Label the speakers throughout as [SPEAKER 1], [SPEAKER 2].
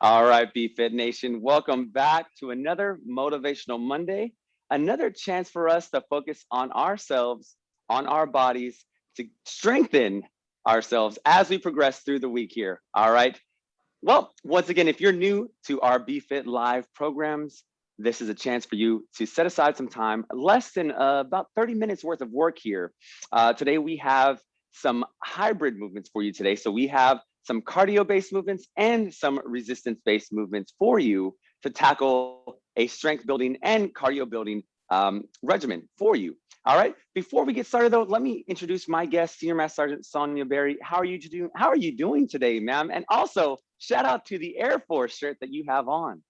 [SPEAKER 1] All right, BFit Nation, welcome back to another Motivational Monday, another chance for us to focus on ourselves, on our bodies, to strengthen ourselves as we progress through the week here. All right. Well, once again, if you're new to our BFit Live programs, this is a chance for you to set aside some time, less than uh, about 30 minutes worth of work here. Uh, today, we have some hybrid movements for you today. So we have some cardio-based movements and some resistance-based movements for you to tackle a strength building and cardio building um, regimen for you. All right. Before we get started, though, let me introduce my guest, Senior Master Sergeant Sonia Berry. How are you doing? How are you doing today, ma'am? And also, shout out to the Air Force shirt that you have on.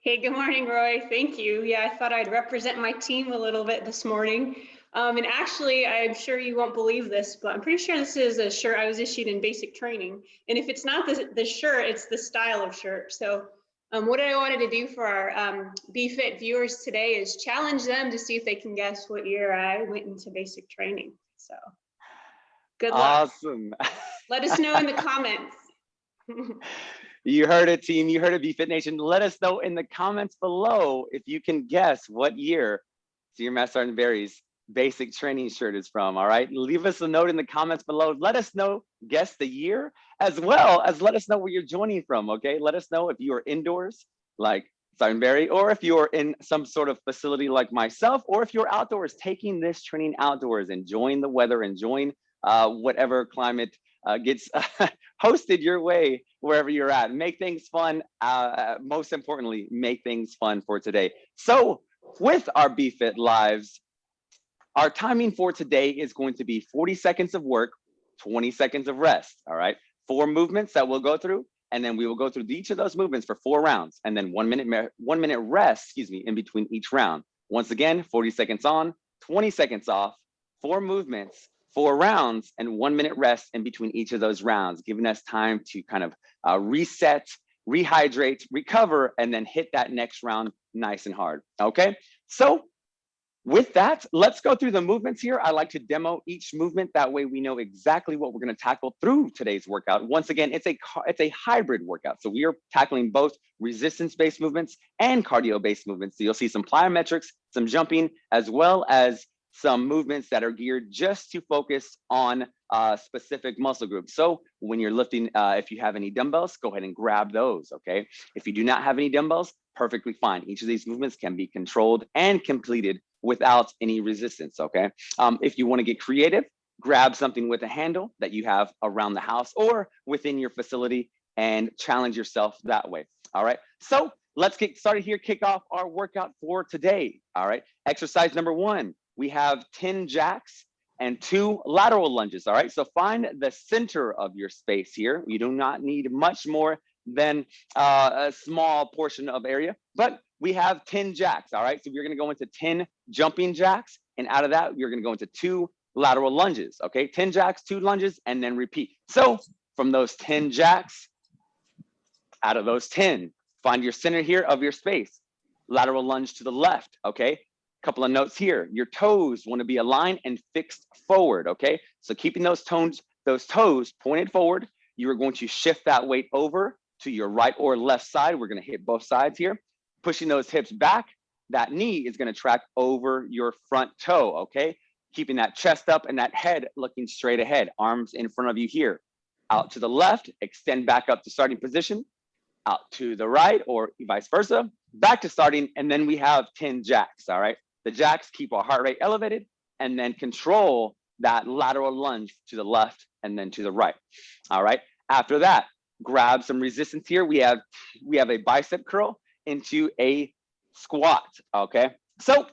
[SPEAKER 2] Hey, good morning, Roy. Thank you. Yeah, I thought I'd represent my team a little bit this morning. Um, and actually, I'm sure you won't believe this, but I'm pretty sure this is a shirt I was issued in basic training. And if it's not the, the shirt, it's the style of shirt. So um, what I wanted to do for our um, BFit viewers today is challenge them to see if they can guess what year I went into basic training. So good luck.
[SPEAKER 1] Awesome.
[SPEAKER 2] Let us know in the comments.
[SPEAKER 1] you heard it, team. You heard it, BFit Nation. Let us know in the comments below if you can guess what year Senior Master Sergeant Berry's basic training shirt is from. All right. Leave us a note in the comments below. Let us know, guess the year, as well as let us know where you're joining from. Okay. Let us know if you are indoors, like Berry, or if you're in some sort of facility like myself, or if you're outdoors taking this training outdoors, enjoying the weather, enjoying uh, whatever climate uh, gets hosted your way wherever you're at. Make things fun. Uh, most importantly, make things fun for today. So with our BFit lives, our timing for today is going to be 40 seconds of work, 20 seconds of rest, all right? Four movements that we'll go through, and then we will go through each of those movements for four rounds, and then one minute, one minute rest, excuse me, in between each round. Once again, 40 seconds on, 20 seconds off, four movements, four rounds, and one minute rest in between each of those rounds, giving us time to kind of uh, reset, rehydrate, recover, and then hit that next round nice and hard, okay? So with that, let's go through the movements here. I like to demo each movement. That way we know exactly what we're gonna tackle through today's workout. Once again, it's a, it's a hybrid workout. So we are tackling both resistance-based movements and cardio-based movements. So you'll see some plyometrics, some jumping, as well as some movements that are geared just to focus on uh, specific muscle groups. So when you're lifting, uh, if you have any dumbbells, go ahead and grab those, okay? If you do not have any dumbbells, perfectly fine. Each of these movements can be controlled and completed without any resistance, okay? Um, if you wanna get creative, grab something with a handle that you have around the house or within your facility and challenge yourself that way, all right? So let's get started here, kick off our workout for today, all right? Exercise number one, we have 10 jacks and two lateral lunges, all right? So find the center of your space here. You do not need much more than uh, a small portion of area, but we have 10 jacks, all right? So we're gonna go into 10 jumping jacks, and out of that, you're gonna go into two lateral lunges, okay? 10 jacks, two lunges, and then repeat. So from those 10 jacks, out of those 10, find your center here of your space. Lateral lunge to the left, okay? Couple of notes here. Your toes wanna be aligned and fixed forward, okay? So keeping those tones, those toes pointed forward, you are going to shift that weight over to your right or left side. We're gonna hit both sides here. Pushing those hips back, that knee is gonna track over your front toe, okay? Keeping that chest up and that head looking straight ahead, arms in front of you here. Out to the left, extend back up to starting position, out to the right or vice versa, back to starting, and then we have 10 jacks, all right? The jacks keep our heart rate elevated and then control that lateral lunge to the left and then to the right, all right? After that, grab some resistance here. We have we have a bicep curl into a squat, okay? So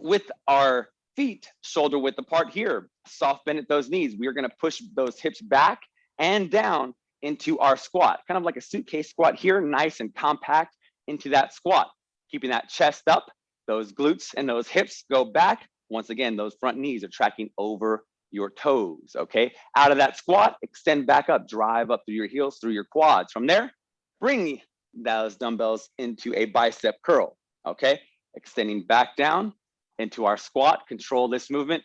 [SPEAKER 1] with our feet shoulder width apart here, soft bend at those knees, we are gonna push those hips back and down into our squat, kind of like a suitcase squat here, nice and compact into that squat, keeping that chest up, those glutes and those hips go back. Once again, those front knees are tracking over your toes, okay? Out of that squat, extend back up, drive up through your heels, through your quads. From there, bring those dumbbells into a bicep curl, okay? Extending back down into our squat, control this movement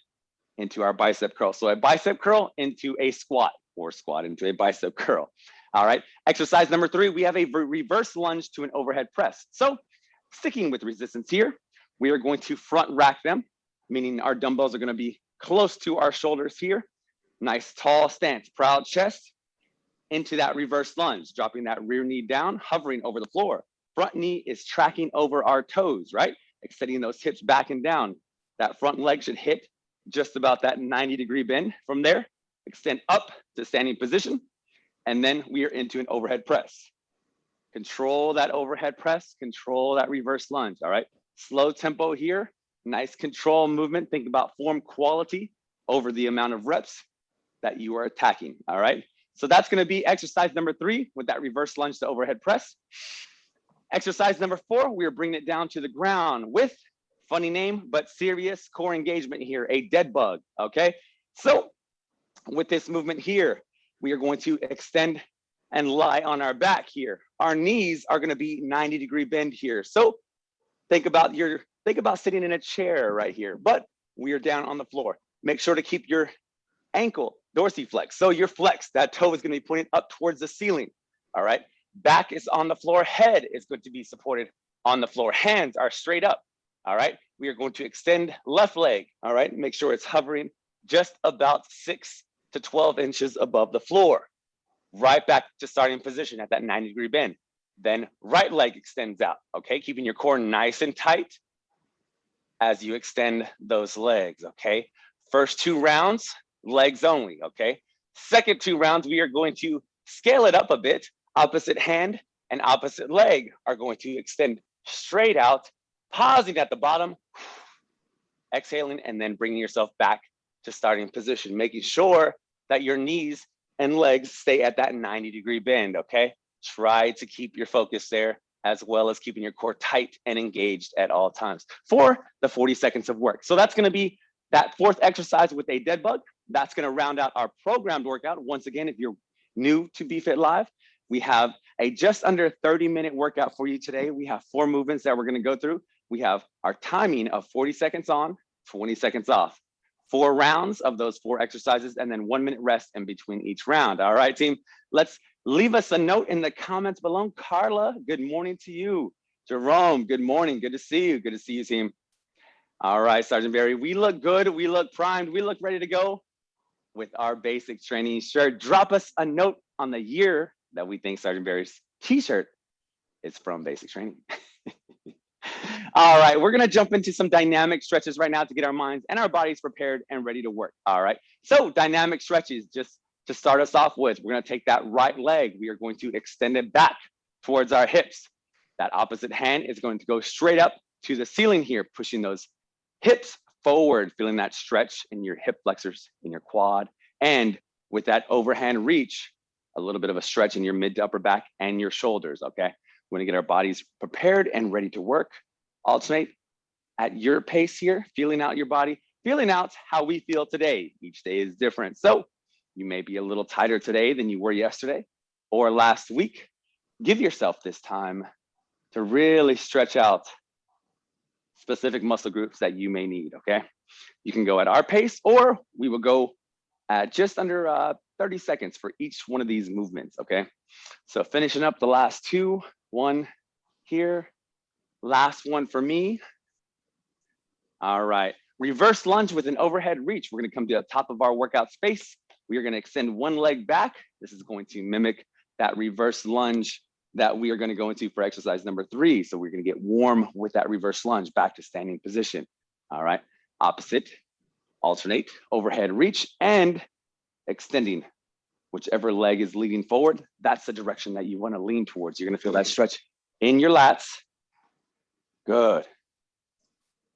[SPEAKER 1] into our bicep curl. So a bicep curl into a squat or squat into a bicep curl. All right, exercise number three, we have a reverse lunge to an overhead press. So sticking with resistance here, we are going to front rack them, meaning our dumbbells are gonna be close to our shoulders here. Nice tall stance, proud chest into that reverse lunge, dropping that rear knee down, hovering over the floor. Front knee is tracking over our toes, right? Extending those hips back and down. That front leg should hit just about that 90 degree bend. From there, extend up to standing position. And then we are into an overhead press. Control that overhead press, control that reverse lunge, all right? Slow tempo here, nice control movement. Think about form quality over the amount of reps that you are attacking, all right? So that's gonna be exercise number three with that reverse lunge to overhead press. Exercise number four, we are bringing it down to the ground with, funny name, but serious core engagement here, a dead bug, okay? So with this movement here, we are going to extend and lie on our back here. Our knees are gonna be 90 degree bend here. So think about your, think about sitting in a chair right here, but we are down on the floor. Make sure to keep your ankle dorsiflex. So your flex, that toe is gonna be pointed up towards the ceiling, all right? Back is on the floor, head is going to be supported on the floor. Hands are straight up, all right? We are going to extend left leg, all right? Make sure it's hovering just about six to 12 inches above the floor. Right back to starting position at that 90 degree bend. Then right leg extends out, okay? Keeping your core nice and tight as you extend those legs, okay? First two rounds, legs only, okay? Second two rounds, we are going to scale it up a bit. Opposite hand and opposite leg are going to extend straight out, pausing at the bottom, exhaling, and then bringing yourself back to starting position, making sure that your knees and legs stay at that 90 degree bend, okay? Try to keep your focus there as well as keeping your core tight and engaged at all times for the 40 seconds of work. So that's gonna be that fourth exercise with a dead bug. That's gonna round out our programmed workout. Once again, if you're new to BFit Live, we have a just under 30 minute workout for you today. We have four movements that we're gonna go through. We have our timing of 40 seconds on, 20 seconds off. Four rounds of those four exercises and then one minute rest in between each round. All right, team, let's leave us a note in the comments below. Carla, good morning to you. Jerome, good morning. Good to see you. Good to see you, team. All right, Sergeant Barry, we look good. We look primed. We look ready to go with our basic training shirt. Drop us a note on the year that we think Sergeant Barry's t-shirt is from basic training. All right, we're gonna jump into some dynamic stretches right now to get our minds and our bodies prepared and ready to work. All right, so dynamic stretches, just to start us off with, we're gonna take that right leg. We are going to extend it back towards our hips. That opposite hand is going to go straight up to the ceiling here, pushing those hips forward, feeling that stretch in your hip flexors, in your quad, and with that overhand reach, a little bit of a stretch in your mid to upper back and your shoulders, okay? We're gonna get our bodies prepared and ready to work. Alternate at your pace here, feeling out your body, feeling out how we feel today. Each day is different. So you may be a little tighter today than you were yesterday or last week. Give yourself this time to really stretch out specific muscle groups that you may need, okay? You can go at our pace or we will go at just under uh, 30 seconds for each one of these movements, okay? So finishing up the last two, one here, last one for me. All right, reverse lunge with an overhead reach. We're gonna come to the top of our workout space. We are gonna extend one leg back. This is going to mimic that reverse lunge that we are gonna go into for exercise number three. So we're gonna get warm with that reverse lunge back to standing position. All right, opposite, alternate, overhead reach, and extending whichever leg is leading forward, that's the direction that you wanna lean towards. You're gonna feel that stretch in your lats. Good.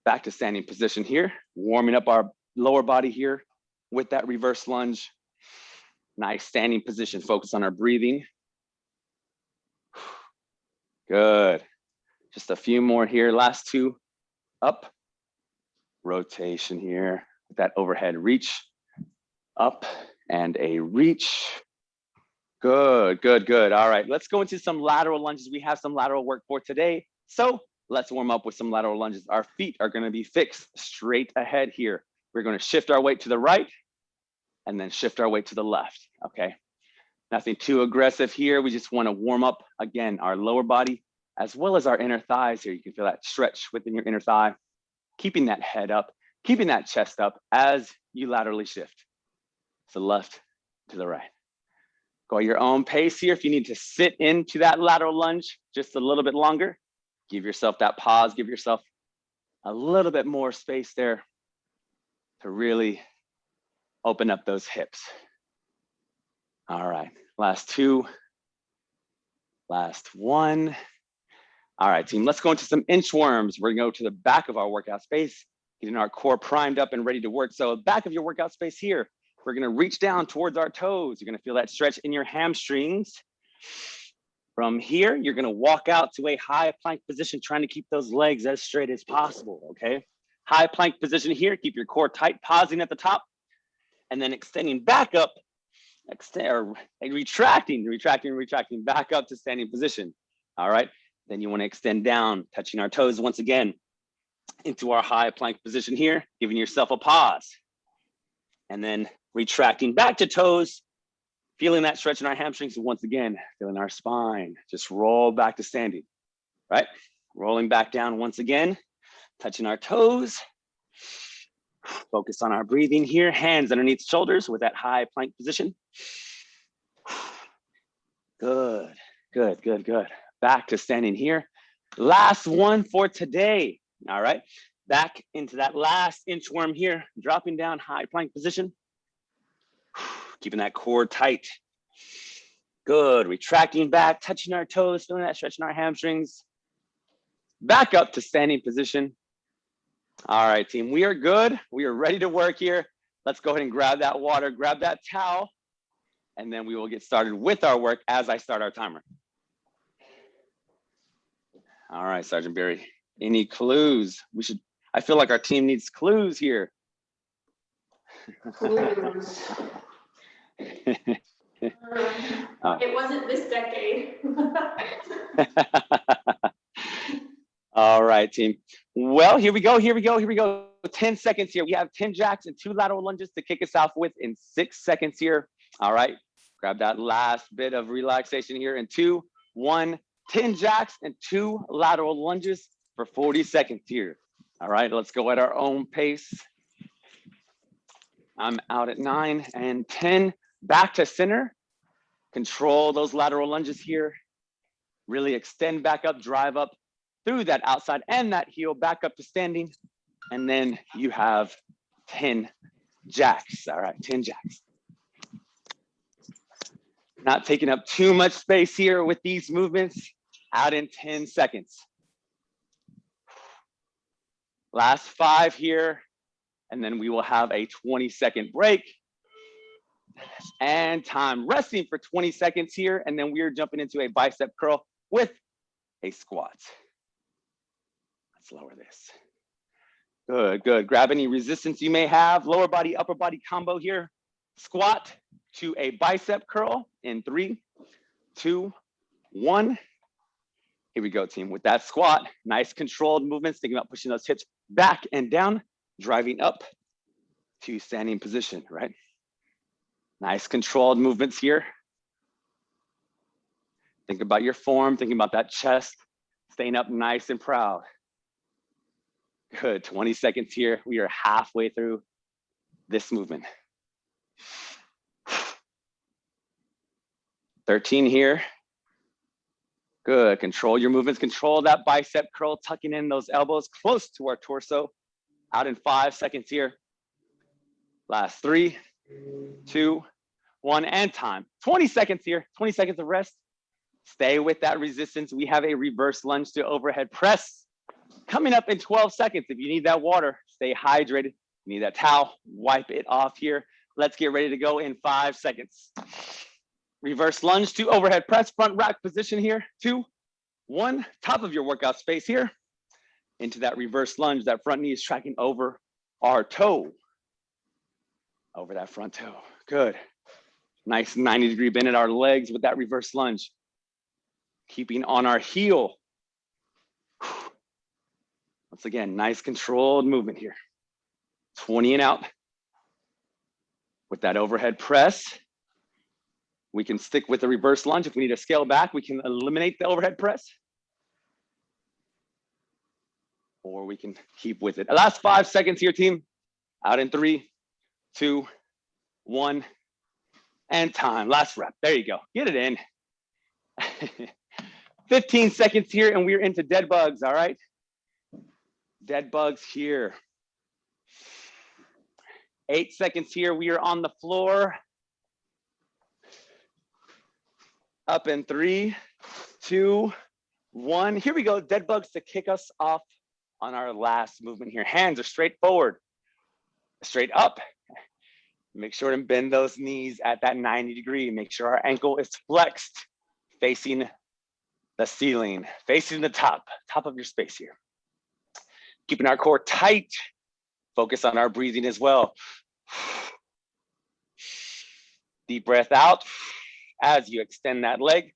[SPEAKER 1] Back to standing position here, warming up our lower body here with that reverse lunge. Nice standing position, focus on our breathing. Good. Just a few more here, last two, up. Rotation here, with that overhead reach, up and a reach. Good, good, good. All right, let's go into some lateral lunges. We have some lateral work for today. So let's warm up with some lateral lunges. Our feet are gonna be fixed straight ahead here. We're gonna shift our weight to the right and then shift our weight to the left, okay? Nothing too aggressive here. We just want to warm up again our lower body as well as our inner thighs here. You can feel that stretch within your inner thigh, keeping that head up, keeping that chest up as you laterally shift. The left, to the right. Go at your own pace here. If you need to sit into that lateral lunge just a little bit longer, give yourself that pause, give yourself a little bit more space there to really open up those hips. All right, last two, last one. All right, team, let's go into some inchworms. We're gonna go to the back of our workout space, getting our core primed up and ready to work. So back of your workout space here, we're gonna reach down towards our toes. You're gonna feel that stretch in your hamstrings. From here, you're gonna walk out to a high plank position, trying to keep those legs as straight as possible, okay? High plank position here, keep your core tight, pausing at the top, and then extending back up, extend, or retracting, retracting, retracting back up to standing position, all right? Then you wanna extend down, touching our toes once again into our high plank position here, giving yourself a pause. And then retracting back to toes, feeling that stretch in our hamstrings. Once again, feeling our spine, just roll back to standing, right? Rolling back down once again, touching our toes. Focus on our breathing here, hands underneath shoulders with that high plank position. Good, good, good, good. Back to standing here. Last one for today, all right? Back into that last inchworm here, dropping down high plank position. Keeping that core tight. Good, retracting back, touching our toes, feeling that stretch in our hamstrings. Back up to standing position. All right, team, we are good. We are ready to work here. Let's go ahead and grab that water, grab that towel, and then we will get started with our work as I start our timer. All right, Sergeant Barry, any clues? We should, I feel like our team needs clues here.
[SPEAKER 2] Clues.
[SPEAKER 1] Oh.
[SPEAKER 2] It wasn't this decade.
[SPEAKER 1] All right, team. Well, here we go, here we go, here we go. 10 seconds here. We have 10 jacks and two lateral lunges to kick us off with in six seconds here. All right, grab that last bit of relaxation here in two, one, 10 jacks and two lateral lunges for 40 seconds here. All right, let's go at our own pace. I'm out at nine and 10, back to center. Control those lateral lunges here. Really extend back up, drive up through that outside and that heel back up to standing. And then you have 10 jacks. All right, 10 jacks. Not taking up too much space here with these movements. Out in 10 seconds. Last five here. And then we will have a 20 second break. And time resting for 20 seconds here. And then we are jumping into a bicep curl with a squat. Let's lower this. Good, good. Grab any resistance you may have. Lower body, upper body combo here. Squat to a bicep curl in three, two, one. Here we go, team. With that squat, nice controlled movements, thinking about pushing those hips back and down, driving up to standing position, right? Nice controlled movements here. Think about your form, thinking about that chest, staying up nice and proud. Good, 20 seconds here. We are halfway through this movement. 13 here. Good, control your movements, control that bicep curl, tucking in those elbows close to our torso. Out in five seconds here. Last three, two, one, and time. 20 seconds here, 20 seconds of rest. Stay with that resistance. We have a reverse lunge to overhead press. Coming up in 12 seconds. If you need that water, stay hydrated. You need that towel, wipe it off here. Let's get ready to go in five seconds. Reverse lunge to overhead press, front rack position here. Two, one, top of your workout space here. Into that reverse lunge, that front knee is tracking over our toe. Over that front toe, good. Nice 90 degree bend at our legs with that reverse lunge. Keeping on our heel. Once again, nice controlled movement here. 20 and out. With that overhead press, We can stick with the reverse lunge. If we need to scale back, we can eliminate the overhead press. Or we can keep with it. Last five seconds here, team. Out in three, two, one, and time. Last rep. There you go. Get it in. 15 seconds here, and we're into dead bugs. All right. Dead bugs here. Eight seconds here. We are on the floor. Up in three, two, one. Here we go. Dead bugs to kick us off on our last movement here. Hands are straight forward, straight up. Make sure to bend those knees at that 90 degree. Make sure our ankle is flexed, facing the ceiling, facing the top, top of your space here. Keeping our core tight. Focus on our breathing as well. Deep breath out as you extend that leg.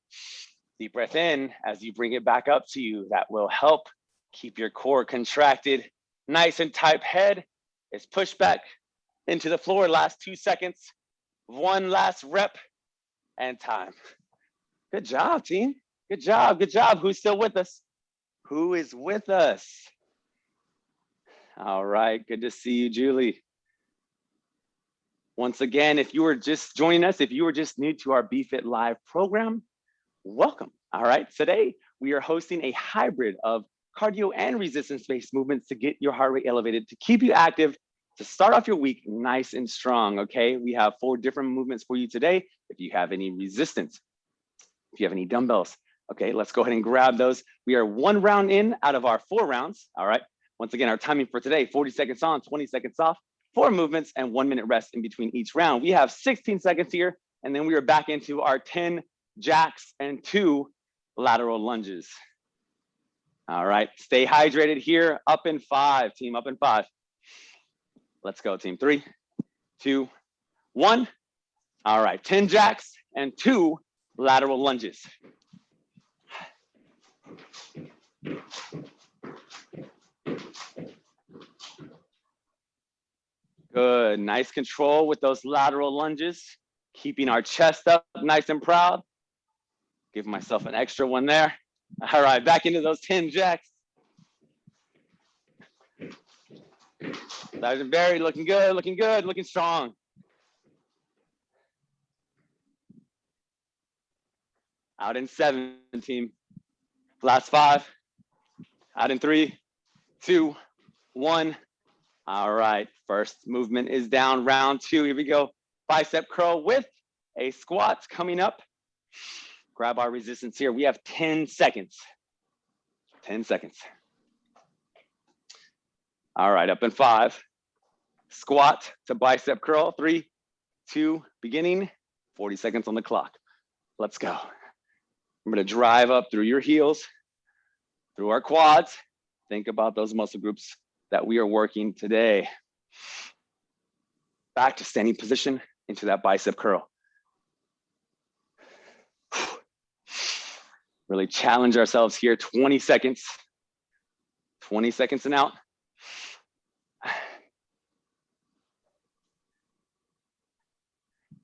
[SPEAKER 1] Deep breath in as you bring it back up to you. That will help keep your core contracted. Nice and tight head is pushed back into the floor. Last two seconds. One last rep and time. Good job, team. Good job. Good job. Who's still with us? Who is with us? All right. Good to see you, Julie. Once again, if you were just joining us, if you were just new to our BFit Live program, welcome. All right. Today, we are hosting a hybrid of cardio and resistance-based movements to get your heart rate elevated, to keep you active, to start off your week nice and strong, okay? We have four different movements for you today. If you have any resistance, if you have any dumbbells, okay, let's go ahead and grab those. We are one round in out of our four rounds, all right? Once again, our timing for today, 40 seconds on, 20 seconds off, four movements and one minute rest in between each round. We have 16 seconds here, and then we are back into our 10 jacks and two lateral lunges. All right, stay hydrated here. Up in five, team, up in five. Let's go, team. Three, two, one. All right, 10 jacks and two lateral lunges. Good, nice control with those lateral lunges, keeping our chest up nice and proud. Give myself an extra one there. All right, back into those 10 jacks. Sergeant Barry looking good, looking good, looking strong. Out in seven, team. Last five. Out in three, two, one. All right, first movement is down, round two. Here we go. Bicep curl with a squat coming up. Grab our resistance here. We have 10 seconds. 10 seconds. All right, up in five. Squat to bicep curl. Three, two, beginning. 40 seconds on the clock. Let's go. I'm gonna drive up through your heels, through our quads. Think about those muscle groups that we are working today. Back to standing position into that bicep curl. Really challenge ourselves here, 20 seconds. 20 seconds and out.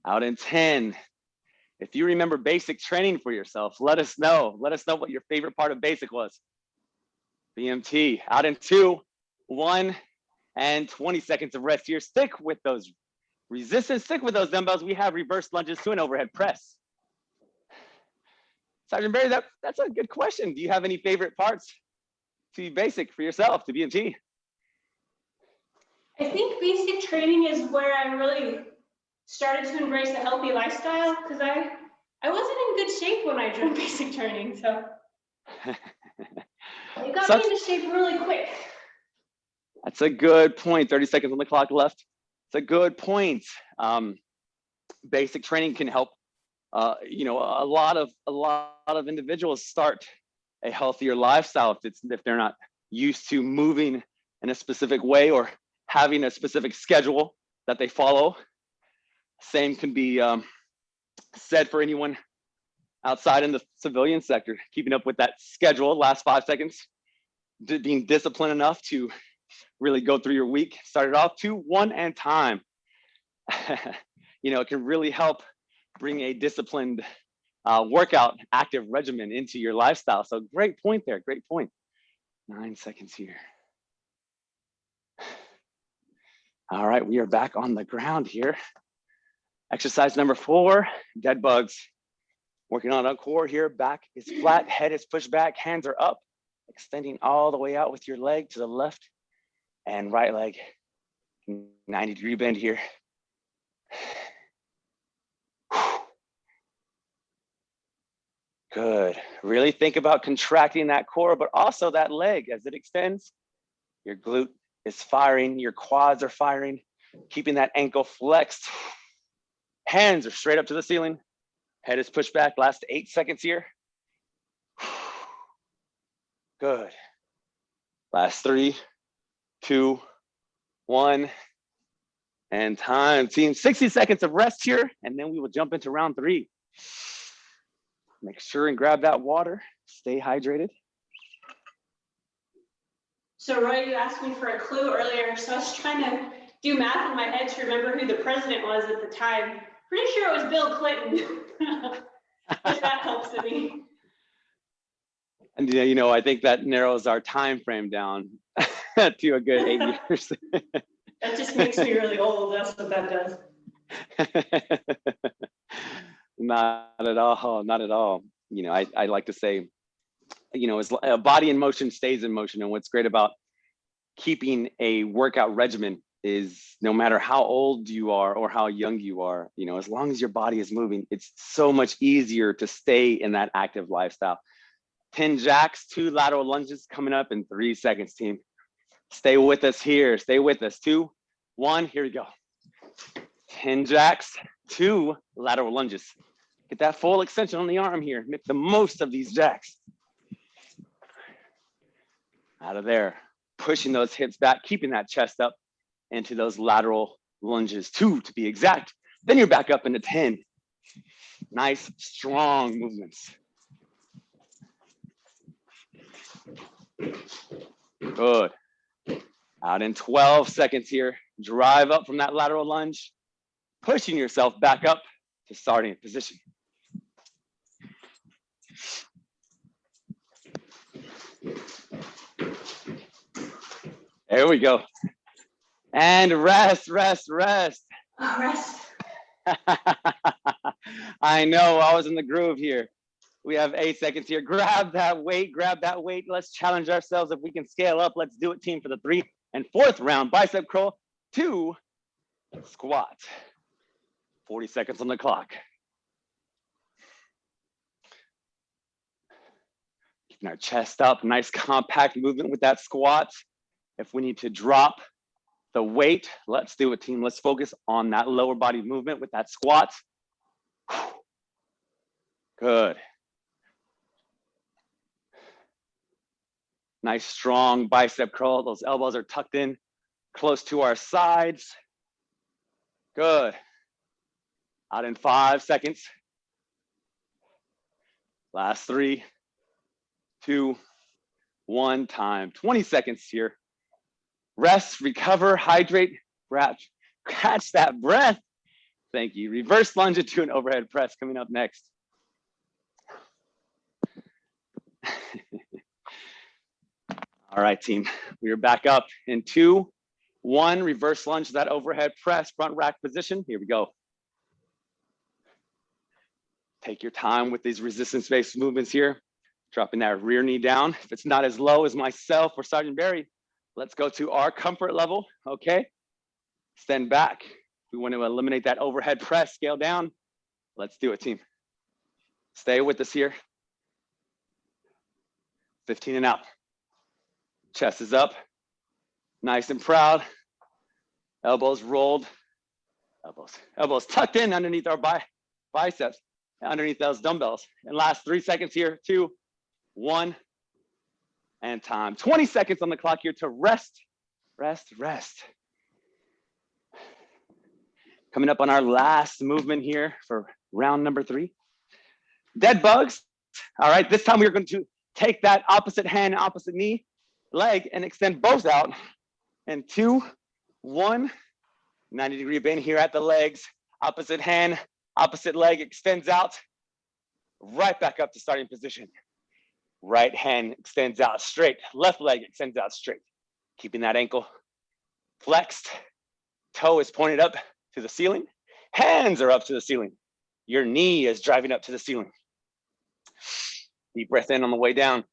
[SPEAKER 1] Out in 10. If you remember basic training for yourself, let us know. Let us know what your favorite part of basic was. BMT, out in two, one, and 20 seconds of rest here. Stick with those resistance, stick with those dumbbells. We have reverse lunges to an overhead press. Sergeant Barry, that, that's a good question. Do you have any favorite parts to be basic for yourself, to BMT?
[SPEAKER 2] I think basic training is where I really started to embrace a healthy lifestyle because I I wasn't in good shape when I joined basic training, so it got
[SPEAKER 1] Such-
[SPEAKER 2] me into shape really quick.
[SPEAKER 1] That's a good point. 30 seconds on the clock left. It's a good point. Um, basic training can help. Uh, you know, a lot of a lot of individuals start a healthier lifestyle if it's if they're not used to moving in a specific way or having a specific schedule that they follow. Same can be um, said for anyone outside in the civilian sector, keeping up with that schedule. Last five seconds, being disciplined enough to really go through your week. Start it off two, one, and time. you know, it can really help bring a disciplined uh, workout active regimen into your lifestyle. So great point there, great point. Nine seconds here. All right, we are back on the ground here. Exercise number four, dead bugs. Working on our core here, back is flat, head is pushed back, hands are up, extending all the way out with your leg to the left and right leg. 90 degree bend here. Good. Really think about contracting that core, but also that leg as it extends. Your glute is firing, your quads are firing, keeping that ankle flexed. Hands are straight up to the ceiling. Head is pushed back. Last eight seconds here. Good. Last three, two, one, and time. Team, 60 seconds of rest here, and then we will jump into round three. Make sure and grab that water. Stay hydrated.
[SPEAKER 2] So Roy, you asked me for a clue earlier, so I was trying to do math in my head to remember who the president was at the time. Pretty sure it was Bill Clinton. If that helps to me.
[SPEAKER 1] And yeah, you know, I think that narrows our time frame down to a good eight years.
[SPEAKER 2] That just makes me really old. That's what that does.
[SPEAKER 1] not at all, not at all. You know, I, I like to say, you know, as a uh, body in motion stays in motion. And what's great about keeping a workout regimen is no matter how old you are or how young you are, you know, as long as your body is moving, it's so much easier to stay in that active lifestyle. 10 jacks, two lateral lunges coming up in three seconds, team. Stay with us here. Stay with us. Two, one, here we go. 10 jacks, two lateral lunges. Get that full extension on the arm here. Make the most of these jacks. Out of there, pushing those hips back, keeping that chest up into those lateral lunges, two to be exact. Then you're back up into 10. Nice, strong movements. Good. Out in 12 seconds here. Drive up from that lateral lunge, pushing yourself back up to starting position. There we go. And rest, rest, rest.
[SPEAKER 2] Oh, rest.
[SPEAKER 1] I know, I was in the groove here. We have eight seconds here. Grab that weight, grab that weight. Let's challenge ourselves. If we can scale up, let's do it, team, for the three and fourth round. Bicep curl, two, squat. 40 seconds on the clock. Keeping our chest up, nice compact movement with that squat. If we need to drop the weight, let's do it, team. Let's focus on that lower body movement with that squat. Good. Nice strong bicep curl. Those elbows are tucked in close to our sides. Good. Out in five seconds. Last three, two, one time. 20 seconds here. Rest, recover, hydrate, catch, catch that breath. Thank you. Reverse lunge into an overhead press coming up next. All right, team, we are back up in two, one, reverse lunge, that overhead press, front rack position. Here we go. Take your time with these resistance-based movements here. Dropping that rear knee down. If it's not as low as myself or Sergeant Barry, let's go to our comfort level, okay? Stand back. We want to eliminate that overhead press, scale down. Let's do it, team. Stay with us here. 15 and out. Chest is up, nice and proud. Elbows rolled, elbows, elbows tucked in underneath our bi biceps, underneath those dumbbells. And last three seconds here, two, one, and time. 20 seconds on the clock here to rest, rest, rest. Coming up on our last movement here for round number three. Dead bugs. All right, this time we're going to take that opposite hand, opposite knee, leg, and extend both out. And two, one, 90 degree bend here at the legs, opposite hand, Opposite leg extends out, right back up to starting position. Right hand extends out straight, left leg extends out straight. Keeping that ankle flexed, toe is pointed up to the ceiling, hands are up to the ceiling. Your knee is driving up to the ceiling. Deep breath in on the way down.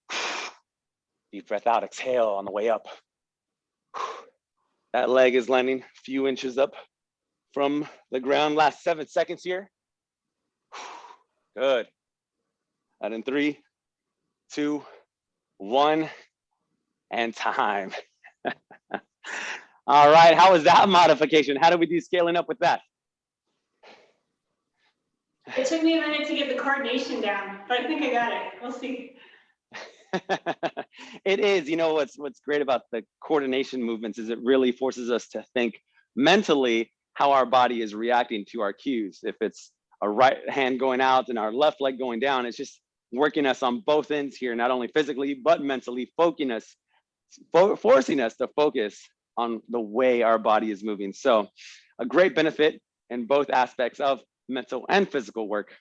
[SPEAKER 1] Deep breath out, exhale on the way up. That leg is landing a few inches up from the ground. Last seven seconds here. Good. Out in three, two, one, and time. All right, how was that modification? How did we do scaling up with that?
[SPEAKER 2] It took me a minute to get the coordination down, but I think I got it. We'll see.
[SPEAKER 1] it is, you know, what's what's great about the coordination movements is it really forces us to think mentally how our body is reacting to our cues. If it's a right hand going out and our left leg going down, it's just working us on both ends here, not only physically, but mentally, focusing us, fo forcing us to focus on the way our body is moving. So a great benefit in both aspects of mental and physical work.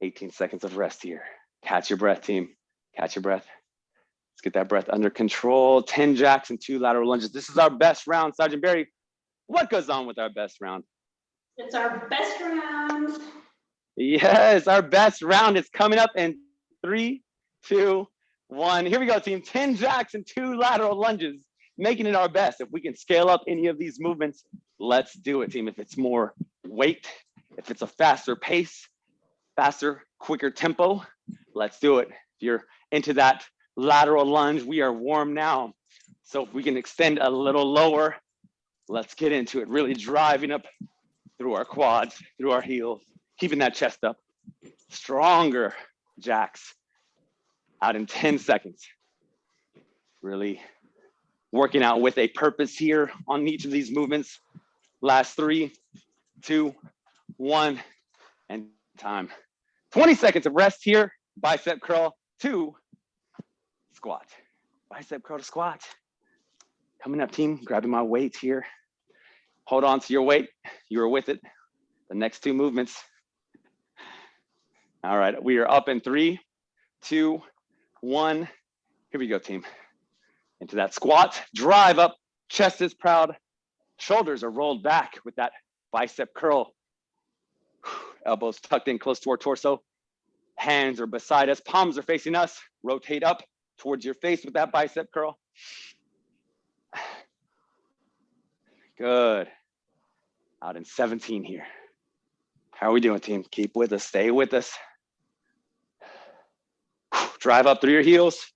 [SPEAKER 1] 18 seconds of rest here. Catch your breath, team. Catch your breath. Let's get that breath under control. 10 jacks and two lateral lunges. This is our best round. Sergeant Barry, what goes on with our best round?
[SPEAKER 2] It's our best round.
[SPEAKER 1] Yes, our best round is coming up in three, two, one. Here we go, team. 10 jacks and two lateral lunges, making it our best. If we can scale up any of these movements, let's do it, team. If it's more weight, if it's a faster pace, faster, quicker tempo, let's do it. If you're into that lateral lunge, we are warm now. So if we can extend a little lower, let's get into it, really driving up through our quads, through our heels, keeping that chest up. Stronger jacks out in 10 seconds. Really working out with a purpose here on each of these movements. Last three, two, one, and time. 20 seconds of rest here. Bicep curl, two, squat. Bicep curl to squat. Coming up team, grabbing my weight here. Hold on to your weight. You are with it. The next two movements. All right, we are up in three, two, one. Here we go, team. Into that squat, drive up, chest is proud, shoulders are rolled back with that bicep curl. Elbows tucked in close to our torso. Hands are beside us, palms are facing us. Rotate up towards your face with that bicep curl. Good. Out in 17 here. How are we doing, team? Keep with us, stay with us. Drive up through your heels.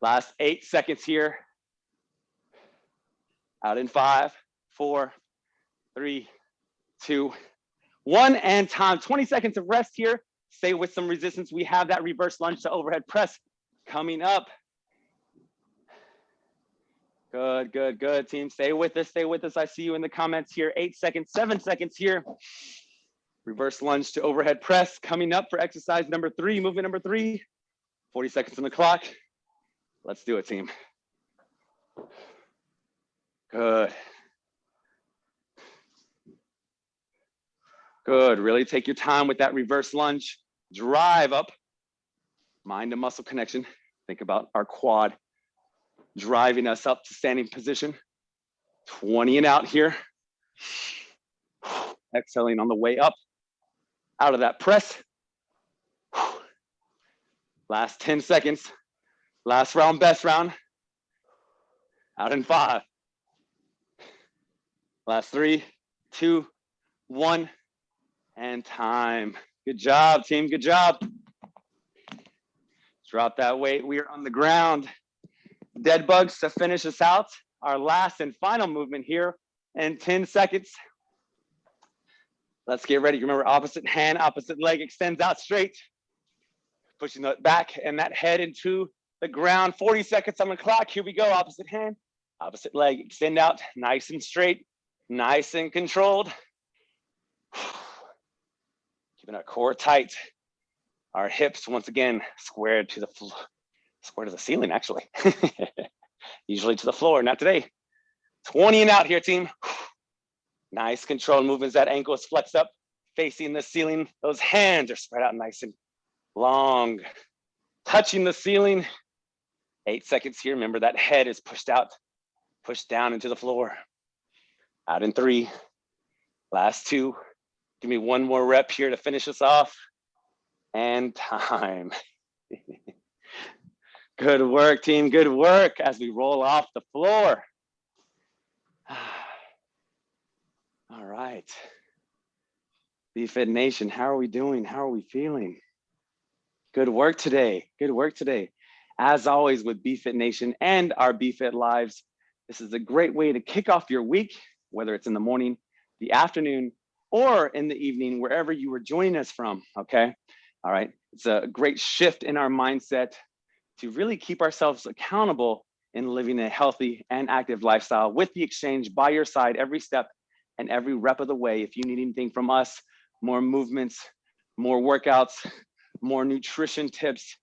[SPEAKER 1] Last eight seconds here. Out in five, four, three, two, one, and time. 20 seconds of rest here. Stay with some resistance. We have that reverse lunge to overhead press coming up. Good, good, good, team. Stay with us, stay with us. I see you in the comments here. Eight seconds, seven seconds here. Reverse lunge to overhead press coming up for exercise number three, movement number three. 40 seconds on the clock. Let's do it, team. Good. Good, really take your time with that reverse lunge. Drive up, mind to muscle connection. Think about our quad driving us up to standing position. 20 and out here. Exhaling on the way up, out of that press. Last 10 seconds. Last round, best round. Out in five. Last three, two, one, and time. Good job, team. Good job. Drop that weight. We are on the ground. Dead bugs to finish us out. Our last and final movement here in 10 seconds. Let's get ready. Remember, opposite hand, opposite leg extends out straight. Pushing that back and that head into the ground. 40 seconds on the clock. Here we go. Opposite hand, opposite leg, extend out nice and straight, nice and controlled. Keeping our core tight. Our hips, once again, squared to the floor, square to the ceiling, actually. Usually to the floor, not today. 20 and out here, team. Nice controlled movements. That ankle is flexed up, facing the ceiling. Those hands are spread out nice and long, touching the ceiling. Eight seconds here. Remember that head is pushed out, pushed down into the floor. Out in three, last two. Give me one more rep here to finish us off. And time. Good work, team. Good work as we roll off the floor. All right. BFit Nation, how are we doing? How are we feeling? Good work today. Good work today. As always with BFit Nation and our BFit Lives, this is a great way to kick off your week, whether it's in the morning, the afternoon, or in the evening, wherever you were joining us from, okay? All right, it's a great shift in our mindset to really keep ourselves accountable in living a healthy and active lifestyle with the exchange by your side every step and every rep of the way. If you need anything from us, more movements, more workouts, more nutrition tips,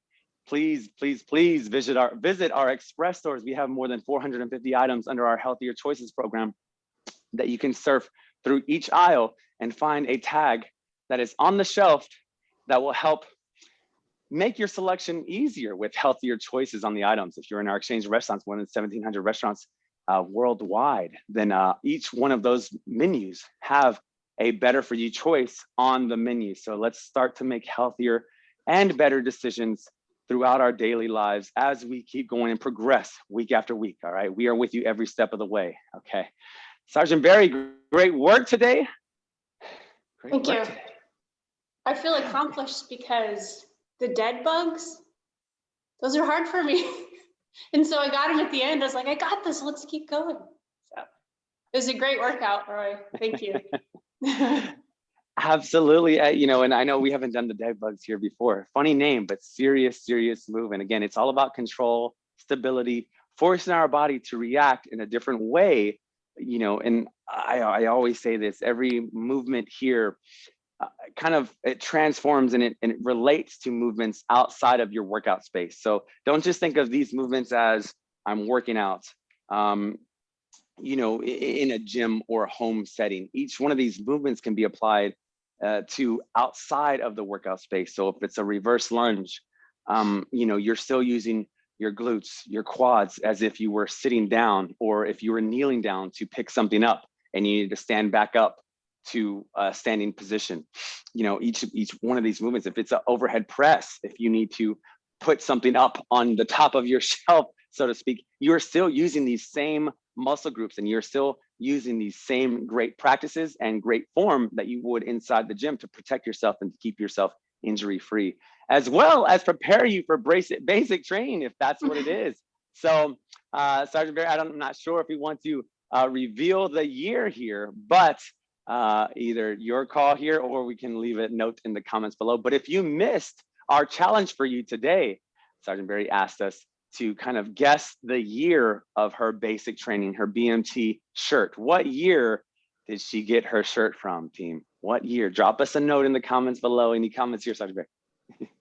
[SPEAKER 1] please, please, please visit our visit our express stores. We have more than 450 items under our Healthier Choices program that you can surf through each aisle and find a tag that is on the shelf that will help make your selection easier with healthier choices on the items. If you're in our exchange restaurants, more than 1700 restaurants uh, worldwide, then uh, each one of those menus have a better for you choice on the menu. So let's start to make healthier and better decisions throughout our daily lives as we keep going and progress week after week. All right, we are with you every step of the way. Okay, Sergeant Barry, great work today. Great
[SPEAKER 2] Thank
[SPEAKER 1] work
[SPEAKER 2] you.
[SPEAKER 1] today.
[SPEAKER 2] I feel accomplished because the dead bugs, those are hard for me. And so I got them at the end. I was like, I got this. Let's keep going. So it was a great workout, Roy. Thank you.
[SPEAKER 1] Absolutely. uh, You know, and I know we haven't done the dead bugs here before. Funny name, but serious, serious move. And again, it's all about control, stability, forcing our body to react in a different way. You know, and I, I always say this every movement here uh, kind of it transforms and it, and it relates to movements outside of your workout space. So don't just think of these movements as I'm working out. Um, you know, in a gym or a home setting. Each one of these movements can be applied uh, to outside of the workout space. So if it's a reverse lunge, um, you know, you're still using your glutes, your quads as if you were sitting down, or if you were kneeling down to pick something up and you need to stand back up to a standing position. You know, each each one of these movements, if it's an overhead press, if you need to put something up on the top of your shelf, so to speak, you're still using these same muscle groups and you're still using these same great practices and great form that you would inside the gym to protect yourself and to keep yourself injury free, as well as prepare you for basic, basic training if that's what it is. So uh, Sergeant Barry, I don't, I'm not sure if we want to uh, reveal the year here, but uh, either your call here or we can leave a note in the comments below. But if you missed our challenge for you today, Sergeant Barry asked us to kind of guess the year of her basic training, her BMT shirt. What year did she get her shirt from, team? What year? Drop us a note in the comments below. Any comments here, Sergeant Barry?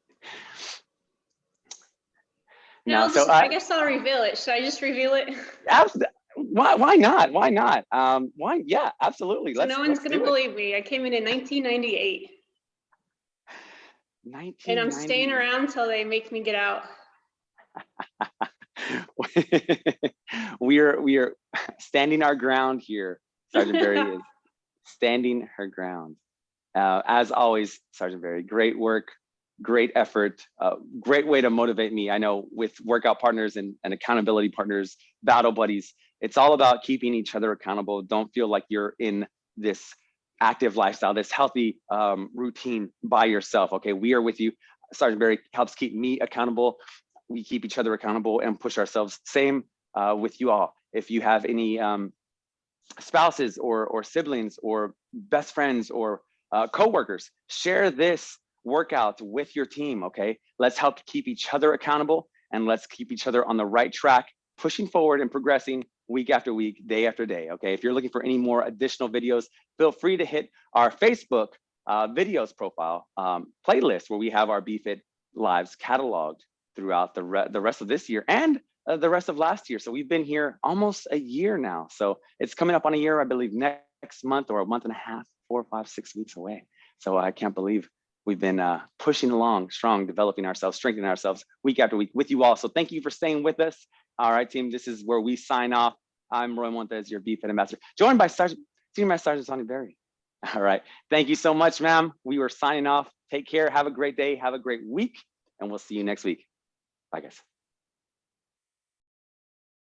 [SPEAKER 2] No,
[SPEAKER 1] so
[SPEAKER 2] I,
[SPEAKER 1] I,
[SPEAKER 2] guess I'll reveal it. Should I just reveal it?
[SPEAKER 1] abs- why, why not? Why not? Um, why? Yeah, absolutely.
[SPEAKER 2] So no one's gonna believe me. I came in in 1998 and I'm staying around till they make me get out.
[SPEAKER 1] we are we are standing our ground here. Sergeant Barry is standing her ground. Uh, as always, Sergeant Barry, great work, great effort, uh, great way to motivate me. I know with workout partners and, and accountability partners, battle buddies, it's all about keeping each other accountable. Don't feel like you're in this active lifestyle, this healthy um, routine by yourself. Okay, we are with you. Sergeant Barry helps keep me accountable. We keep each other accountable and push ourselves. Same uh, with you all. If you have any um, spouses or or siblings or best friends or uh, coworkers, share this workout with your team. Okay, let's help keep each other accountable and let's keep each other on the right track, pushing forward and progressing week after week, day after day. Okay, if you're looking for any more additional videos, feel free to hit our Facebook uh, videos profile um, playlist where we have our BFit lives cataloged throughout the, re the rest of this year and uh, the rest of last year. So we've been here almost a year now. So it's coming up on a year, I believe, next month or a month and a half, four, five, six weeks away. So I can't believe we've been uh, pushing along strong, developing ourselves, strengthening ourselves week after week with you all. So thank you for staying with us. All right, team, this is where we sign off. I'm Roy Montes, your BFIT ambassador, joined by Sergeant, Senior Master Sergeant Sonny Berry. All right, thank you so much, ma'am. We were signing off. Take care, have a great day, have a great week, and we'll see you next week. Bye, guys.